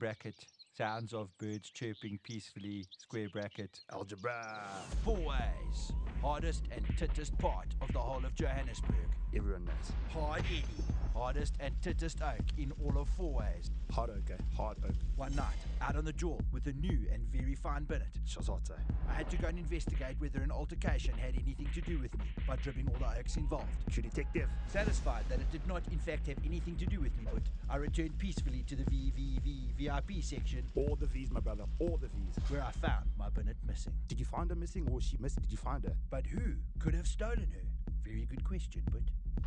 bracket. Sounds of birds chirping peacefully, square bracket. Algebra. Fourways. Hardest and tittest part of the whole of Johannesburg. Everyone knows. Hard Eddie. Hardest and tittest oak in all of Fourways. Hard oak, eh? Hard oak. One night, out on the jaw with a new and very fine binnet. Shazate. I had to go and investigate whether an altercation had anything to do with me by dribbling all the oaks involved. True detective. Satisfied that it did not in fact have anything to do with me, but I returned peacefully to the VVV VIP section All the V's, my brother. All the V's. where I found my binnet missing. Did you find her missing or was she missing? Did you find her? But who could have stolen her? Very good question, but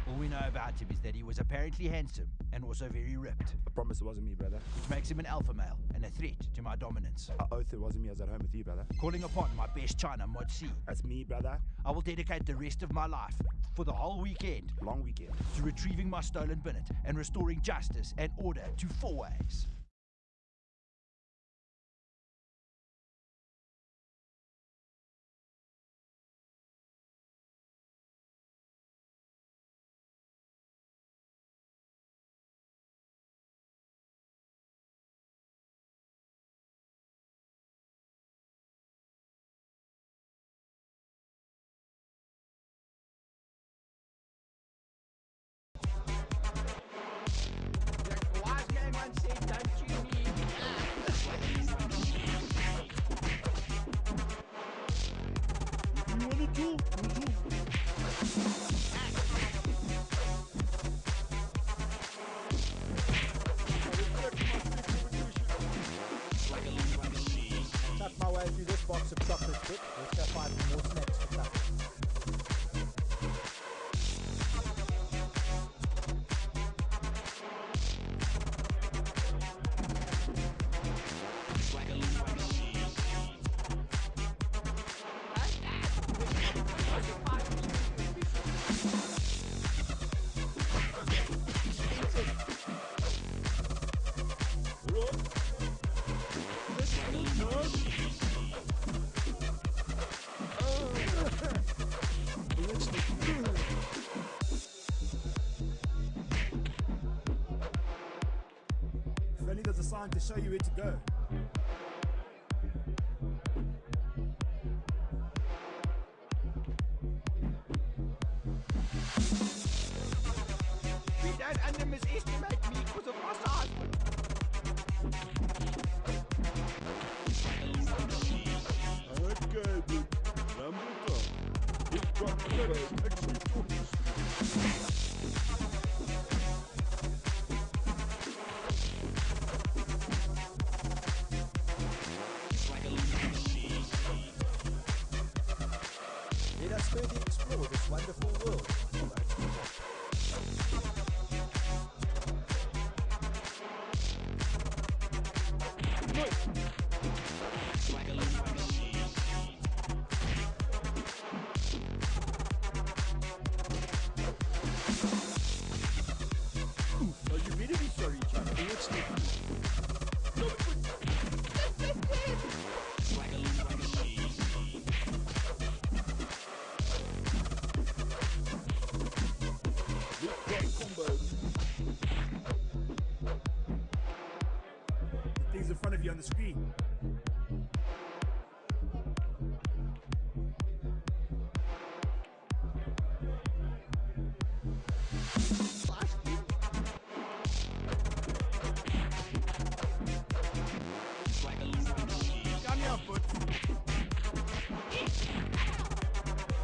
all we know about him is that he was apparently handsome and also very ripped, I promise it wasn't me, brother. which makes him an alpha male and a threat to my dominance. I oath it wasn't me. I was at home with you, brother. Calling upon my best China Mod C, That's me, brother. I will dedicate the rest of my life for the whole weekend Long weekend. to retrieving my stolen binnet and restoring justice and order to Fourways. Tuck my way through this box of chocolate chip. Let's go find more snacks for Tuck. Sign to show you where to go. We don't underestimate me because of my size. Okay, carriers actually talking front of you on the screen.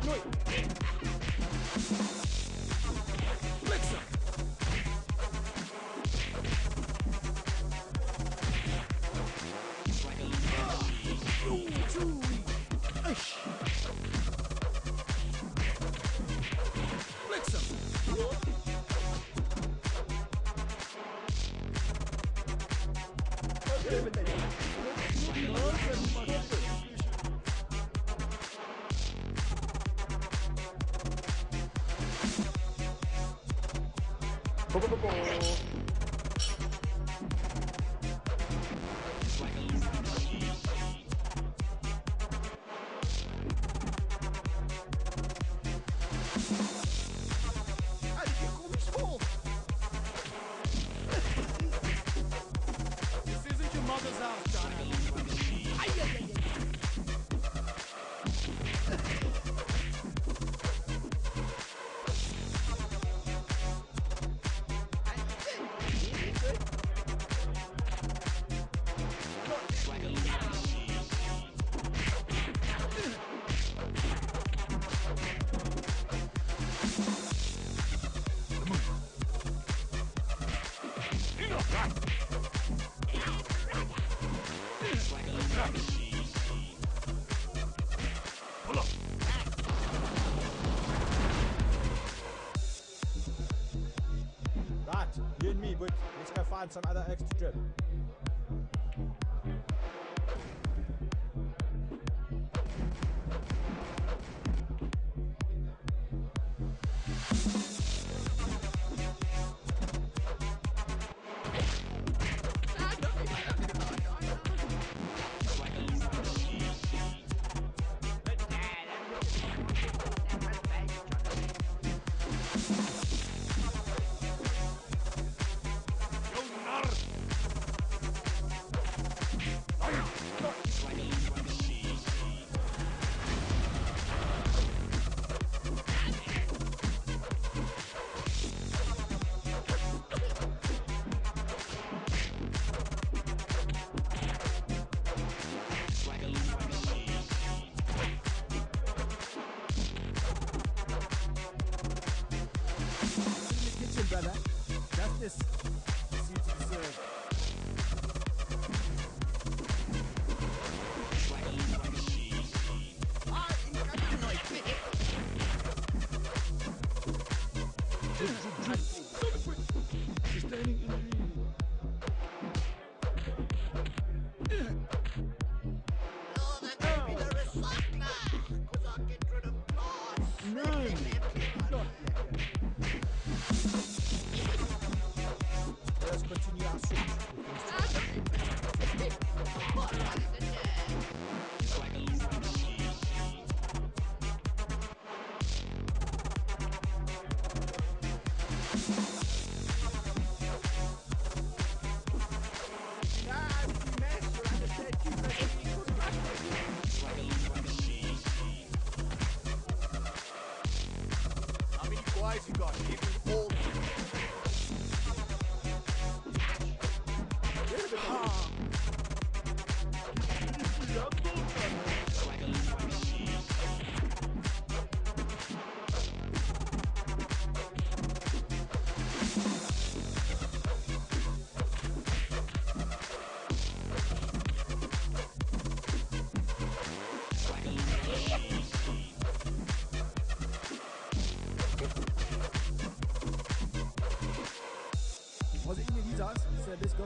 Foot. ボコボコ You and me, but let's go find some other eggs to drip. Boys you got? Give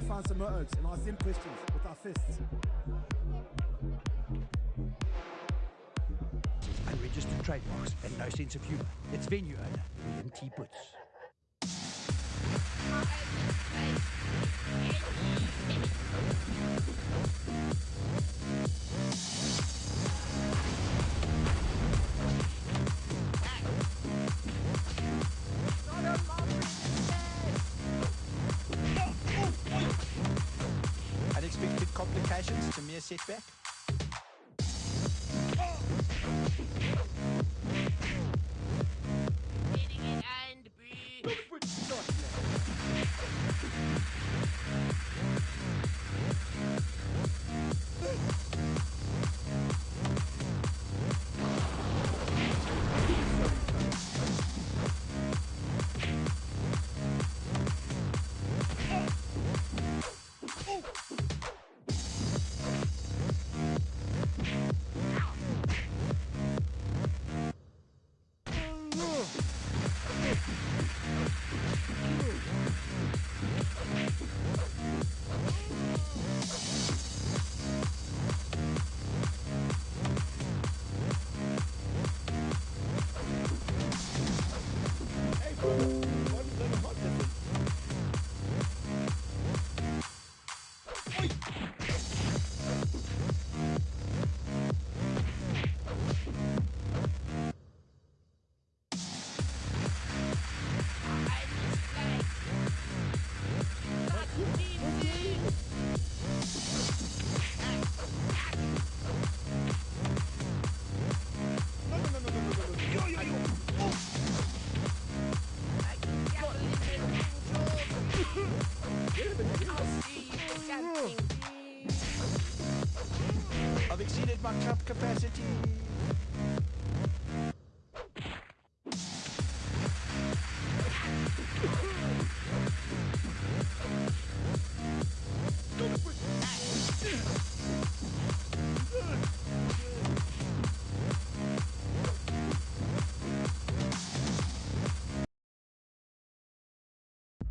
find some more oaks and ask them questions with our fists. Unregistered trademarks and no sense of humour. It's venue owner, William T. Butts. Complications to mere setback? I've exceeded my cup capacity.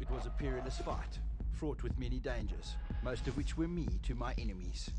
It was a perilous fight, fraught with many dangers, most of which were me to my enemies.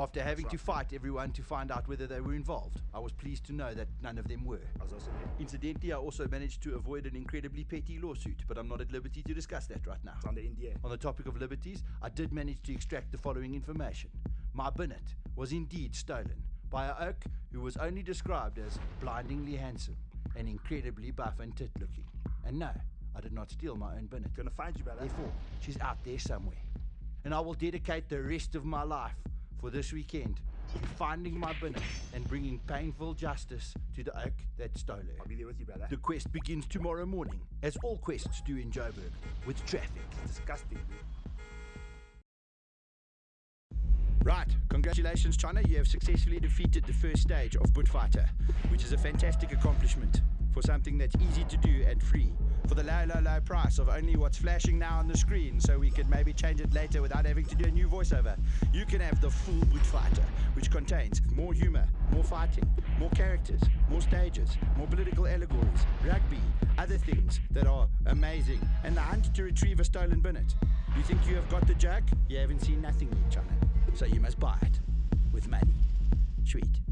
After having to fight everyone to find out whether they were involved, I was pleased to know that none of them were. I was also there. Incidentally, I also managed to avoid an incredibly petty lawsuit, but I'm not at liberty to discuss that right now. On the On the topic of liberties, I did manage to extract the following information. My binnet was indeed stolen by a oak who was only described as blindingly handsome and incredibly buff and tit looking. And no, I did not steal my own binnet. Gonna find you, brother. Therefore, she's out there somewhere. And I will dedicate the rest of my life for this weekend finding my binnet and bringing painful justice to the oak that stole her. I'll be there with you, brother. The quest begins tomorrow morning, as all quests do in Joburg, with traffic. Disgusting. Right, congratulations, China. You have successfully defeated the first stage of Buttfighter, which is a fantastic accomplishment for something that's easy to do and free. For the low, low, low price of only what's flashing now on the screen, so we could maybe change it later without having to do a new voiceover, you can have the full Boot Fighter, which contains more humor, more fighting, more characters, more stages, more political allegories, rugby, other things that are amazing, and the hunt to retrieve a stolen binnet. You think you have got the joke? You haven't seen nothing yet, China. So you must buy it with money. Sweet.